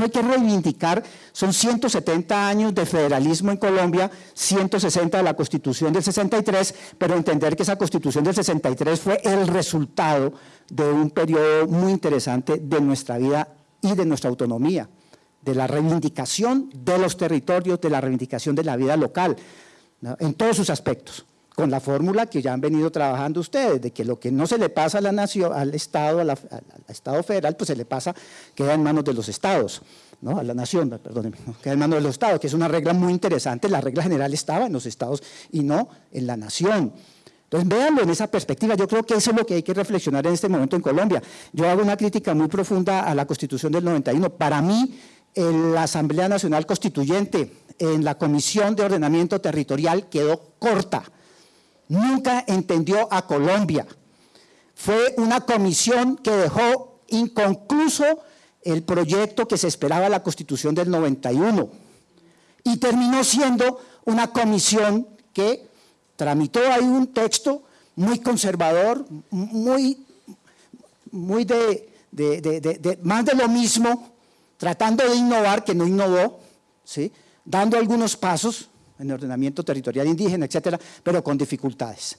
hay que reivindicar, son 170 años de federalismo en Colombia, 160 de la Constitución del 63, pero entender que esa Constitución del 63 fue el resultado de un periodo muy interesante de nuestra vida y de nuestra autonomía, de la reivindicación de los territorios, de la reivindicación de la vida local, en todos sus aspectos con la fórmula que ya han venido trabajando ustedes, de que lo que no se le pasa a la nación, al Estado, al Estado federal, pues se le pasa, queda en manos de los Estados, ¿no? a la nación, perdón, queda en manos de los Estados, que es una regla muy interesante, la regla general estaba en los Estados y no en la nación. Entonces, véanlo en esa perspectiva, yo creo que eso es lo que hay que reflexionar en este momento en Colombia. Yo hago una crítica muy profunda a la Constitución del 91. Para mí, en la Asamblea Nacional Constituyente, en la Comisión de Ordenamiento Territorial, quedó corta nunca entendió a Colombia. Fue una comisión que dejó inconcluso el proyecto que se esperaba la Constitución del 91 y terminó siendo una comisión que tramitó ahí un texto muy conservador, muy, muy de, más de lo mismo, tratando de innovar, que no innovó, ¿sí? dando algunos pasos, en ordenamiento territorial indígena, etcétera, pero con dificultades.